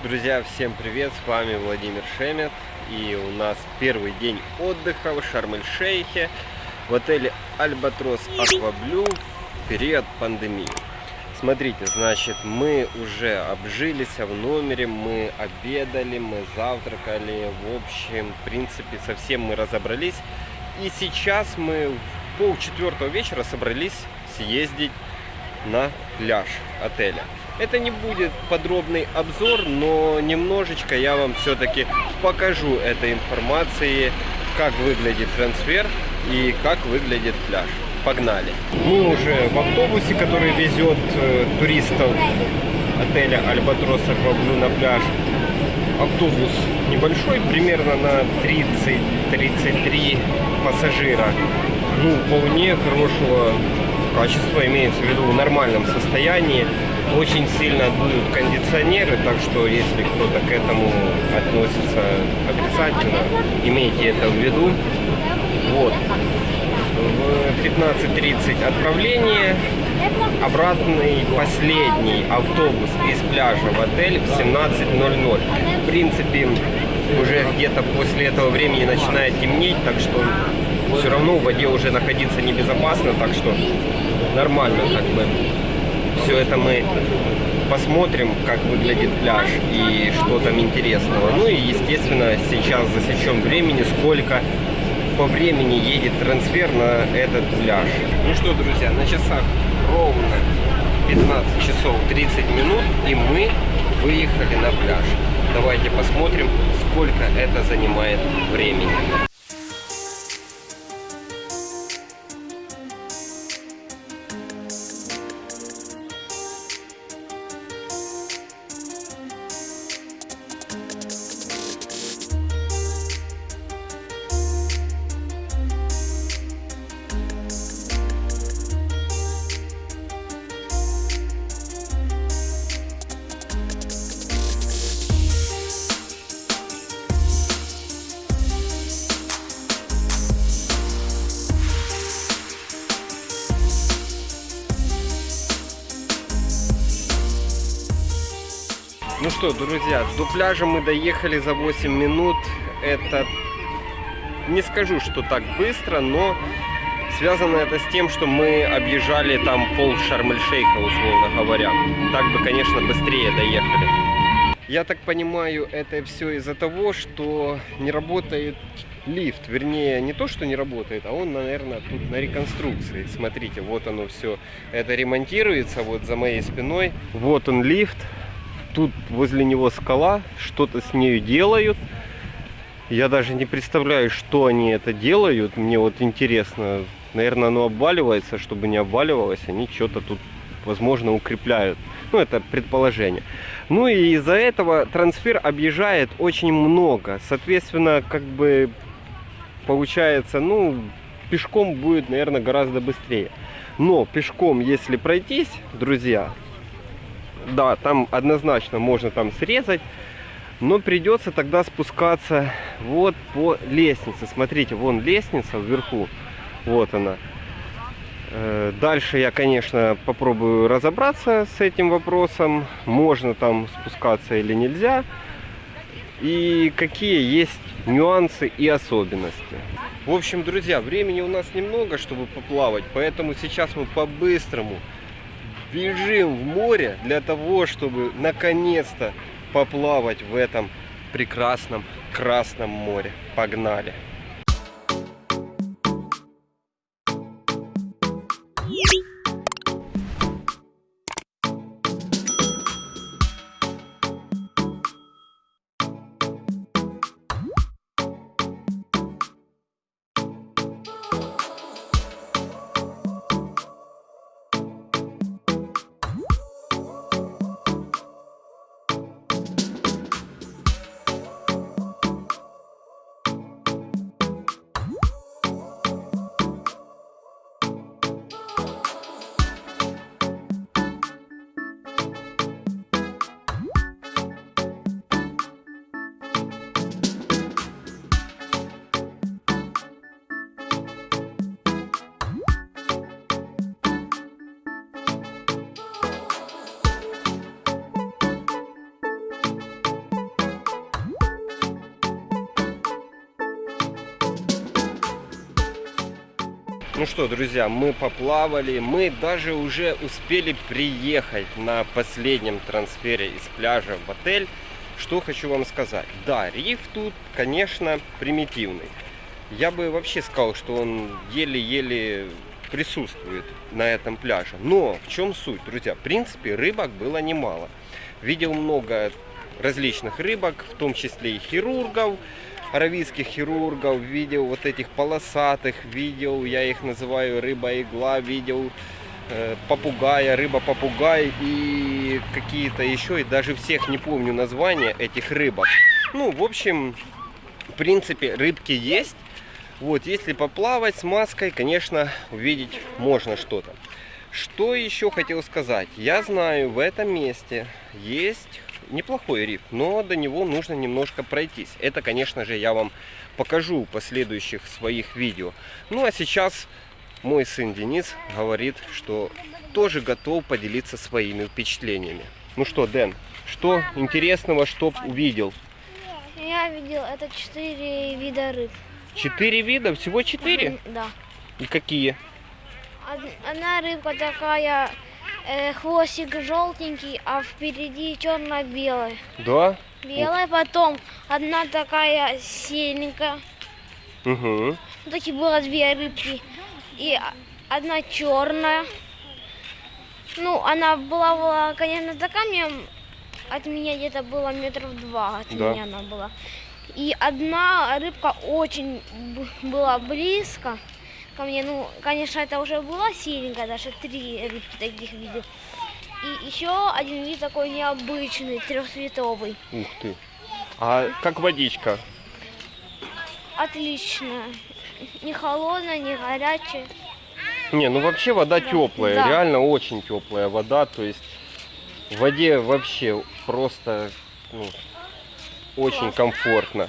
Друзья, всем привет, с вами Владимир Шемет И у нас первый день отдыха в Шарм-эль-Шейхе В отеле Альбатрос Акваблю в период пандемии. Смотрите, значит, мы уже обжились в номере, мы обедали, мы завтракали В общем, в принципе, совсем мы разобрались. И сейчас мы в полчетвертого вечера собрались съездить на пляж отеля это не будет подробный обзор, но немножечко я вам все-таки покажу этой информации, как выглядит трансфер и как выглядит пляж. Погнали! Мы уже в автобусе, который везет э, туристов отеля Альбатрос Акваблю на пляж. Автобус небольшой, примерно на 30-33 пассажира. Ну, вполне хорошего качества, имеется в виду в нормальном состоянии очень сильно дуют кондиционеры, так что если кто-то к этому относится отрицательно, имейте это в виду. Вот. В 15.30 отправление, обратный последний автобус из пляжа в отель в 17.00. В принципе, уже где-то после этого времени начинает темнеть, так что все равно в воде уже находиться небезопасно, так что нормально как бы все это мы посмотрим, как выглядит пляж и что там интересного. Ну и, естественно, сейчас засечем времени, сколько по времени едет трансфер на этот пляж. Ну что, друзья, на часах ровно 15 часов 30 минут, и мы выехали на пляж. Давайте посмотрим, сколько это занимает времени. Ну что, друзья, до пляжа мы доехали за 8 минут. Это не скажу, что так быстро, но связано это с тем, что мы объезжали там пол Шарм-эль-Шейха, условно говоря. Так бы, конечно, быстрее доехали. Я так понимаю, это все из-за того, что не работает лифт. Вернее, не то, что не работает, а он, наверное, тут на реконструкции. Смотрите, вот оно все. Это ремонтируется вот за моей спиной. Вот он лифт тут возле него скала, что-то с нею делают. Я даже не представляю, что они это делают. Мне вот интересно. Наверное, оно обваливается. Чтобы не обваливалось, они что-то тут, возможно, укрепляют. Ну, это предположение. Ну и из-за этого трансфер объезжает очень много. Соответственно, как бы получается, ну, пешком будет, наверное, гораздо быстрее. Но пешком, если пройтись, друзья, да, там однозначно можно там срезать, но придется тогда спускаться вот по лестнице. Смотрите, вон лестница вверху, вот она. Э, дальше я, конечно, попробую разобраться с этим вопросом, можно там спускаться или нельзя, и какие есть нюансы и особенности. В общем, друзья, времени у нас немного, чтобы поплавать, поэтому сейчас мы по-быстрому бежим в море для того, чтобы наконец-то поплавать в этом прекрасном Красном море. Погнали! Ну что, друзья, мы поплавали, мы даже уже успели приехать на последнем трансфере из пляжа в отель. Что хочу вам сказать. Да, риф тут, конечно, примитивный. Я бы вообще сказал, что он еле-еле присутствует на этом пляже. Но в чем суть, друзья? В принципе, рыбок было немало. Видел много различных рыбок, в том числе и хирургов, аравийских хирургов, видел вот этих полосатых, видел, я их называю рыба-игла, видел э, попугая, рыба-попугай и какие-то еще, и даже всех не помню названия этих рыбок. Ну, в общем, в принципе, рыбки есть. Вот, если поплавать с маской, конечно, увидеть можно что-то. Что еще хотел сказать? Я знаю, в этом месте есть неплохой риф, но до него нужно немножко пройтись. Это, конечно же, я вам покажу в последующих своих видео. Ну, а сейчас мой сын Денис говорит, что тоже готов поделиться своими впечатлениями. Ну что, Дэн, что интересного, что увидел? Я видел, это четыре вида рыб. Четыре вида? Всего четыре? Да. И какие? Одна рыбка такая э, хвостик желтенький, а впереди черно-белый. Да? Белая, потом одна такая серенькая. Угу. Ну, такие было две рыбки. И одна черная. Ну, она была, была, конечно, за камнем. От меня где-то было метров два от Да. меня она была. И одна рыбка очень была близко ко мне. Ну, конечно, это уже была серенькая, даже три рыбки таких видел. И еще один вид такой необычный, трехцветовый. Ух ты. А как водичка? Отлично. Не холодная, не горячая. Не, ну вообще вода Да. теплая, Да. реально очень теплая вода, то есть в воде вообще просто ну, очень Классно. комфортно.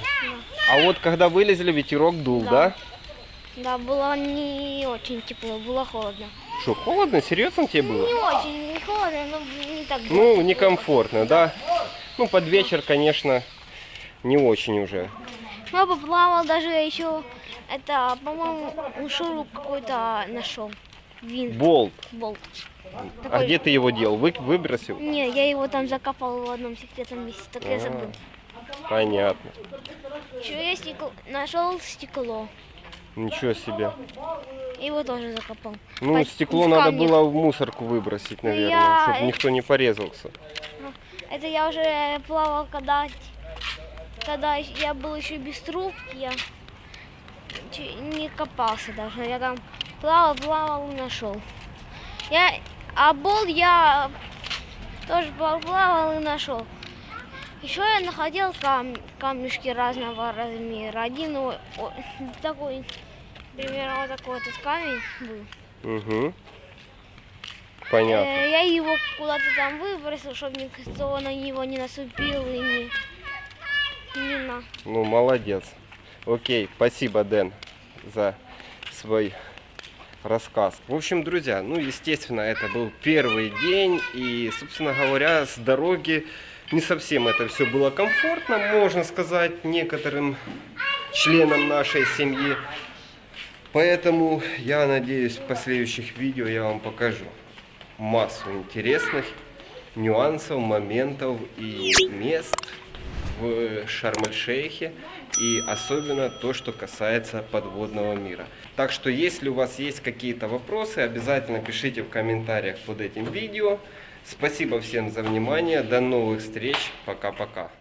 А вот когда вылезли, ветерок дул, да? Да. Да, было не очень тепло, было холодно. Что, холодно? Серьезно тебе было? Не очень, не холодно, но не так. Ну, тепло. некомфортно, да? Ну, под вечер, конечно, не очень уже. Я поплавал даже еще, это, по-моему, шуруп какой-то нашел. Винт, Болт. болт. А Такой- где ты его делал? Вы, выбросил? Не, я его там закопал в одном секретном месте, так я А. забыл. Понятно. Еще я стекло, нашел стекло, Ничего себе. его тоже закопал. Ну, Под- стекло в надо было в мусорку выбросить, Ну, наверное, я- чтобы никто не порезался. Это я уже плавал, когда, когда я был еще без трубки, я не копался даже. Я там плавал, плавал и нашел. Я, а бол я тоже плавал и нашел. Еще я находил кам, камешки разного размера. Один о- о- такой, примерно вот такой этот камень был. Угу. Понятно. Э, Я его куда-то там выбросил, чтобы никто на него не наступил и не, не на. Ну, молодец. Окей, спасибо, Дэн, за свой рассказ. В общем, друзья, ну, естественно, это был первый день, и, собственно говоря, с дороги не совсем это все было комфортно, можно сказать, некоторым членам нашей семьи. Поэтому я надеюсь, в последующих видео я вам покажу массу интересных нюансов, моментов и мест в Шарм-эль-Шейхе и особенно то, что касается подводного мира. Так что, если у вас есть какие-то вопросы, обязательно пишите в комментариях под этим видео. Спасибо всем за внимание, до новых встреч, пока-пока.